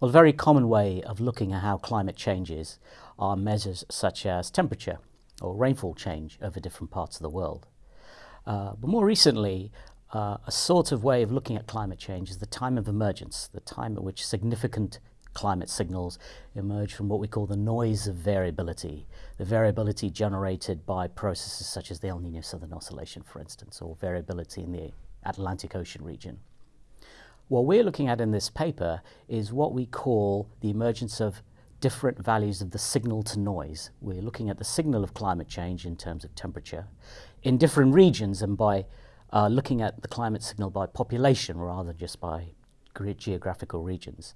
Well, a very common way of looking at how climate changes are measures such as temperature or rainfall change over different parts of the world. Uh, but more recently, uh, a sort of way of looking at climate change is the time of emergence, the time at which significant climate signals emerge from what we call the noise of variability, the variability generated by processes such as the El Nino Southern Oscillation, for instance, or variability in the Atlantic Ocean region. What we're looking at in this paper is what we call the emergence of different values of the signal to noise. We're looking at the signal of climate change in terms of temperature in different regions and by uh, looking at the climate signal by population rather than just by geographical regions.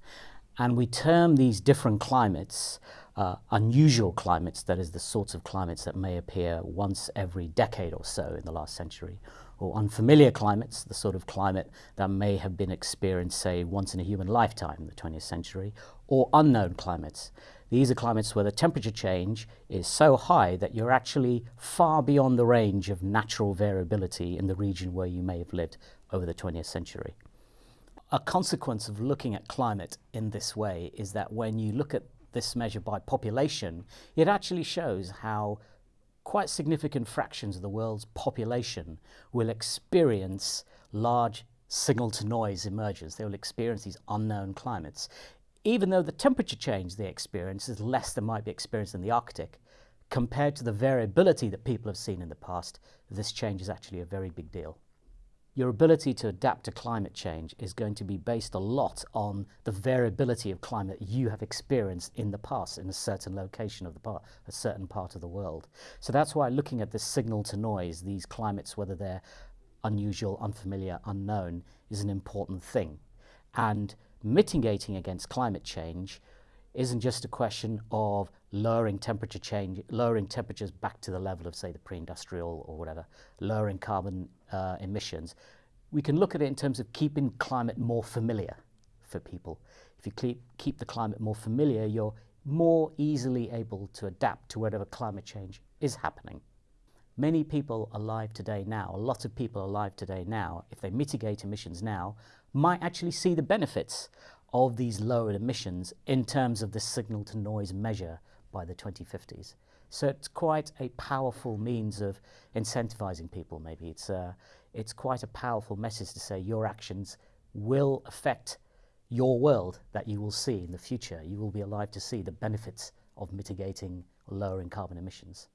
And we term these different climates uh, unusual climates, that is the sorts of climates that may appear once every decade or so in the last century, or unfamiliar climates, the sort of climate that may have been experienced, say, once in a human lifetime in the 20th century, or unknown climates. These are climates where the temperature change is so high that you're actually far beyond the range of natural variability in the region where you may have lived over the 20th century. A consequence of looking at climate in this way is that when you look at this measure by population, it actually shows how quite significant fractions of the world's population will experience large signal to noise emergence. They will experience these unknown climates. Even though the temperature change they experience is less than might be experienced in the Arctic, compared to the variability that people have seen in the past, this change is actually a very big deal your ability to adapt to climate change is going to be based a lot on the variability of climate you have experienced in the past in a certain location of the part, a certain part of the world. So that's why looking at this signal to noise, these climates, whether they're unusual, unfamiliar, unknown, is an important thing. And mitigating against climate change isn't just a question of lowering temperature change, lowering temperatures back to the level of, say, the pre-industrial or whatever, lowering carbon uh, emissions. We can look at it in terms of keeping climate more familiar for people. If you keep, keep the climate more familiar, you're more easily able to adapt to whatever climate change is happening. Many people alive today now, a lot of people alive today now, if they mitigate emissions now, might actually see the benefits of these lowered emissions in terms of the signal to noise measure by the 2050s. So it's quite a powerful means of incentivizing people maybe. It's, uh, it's quite a powerful message to say your actions will affect your world that you will see in the future. You will be alive to see the benefits of mitigating lowering carbon emissions.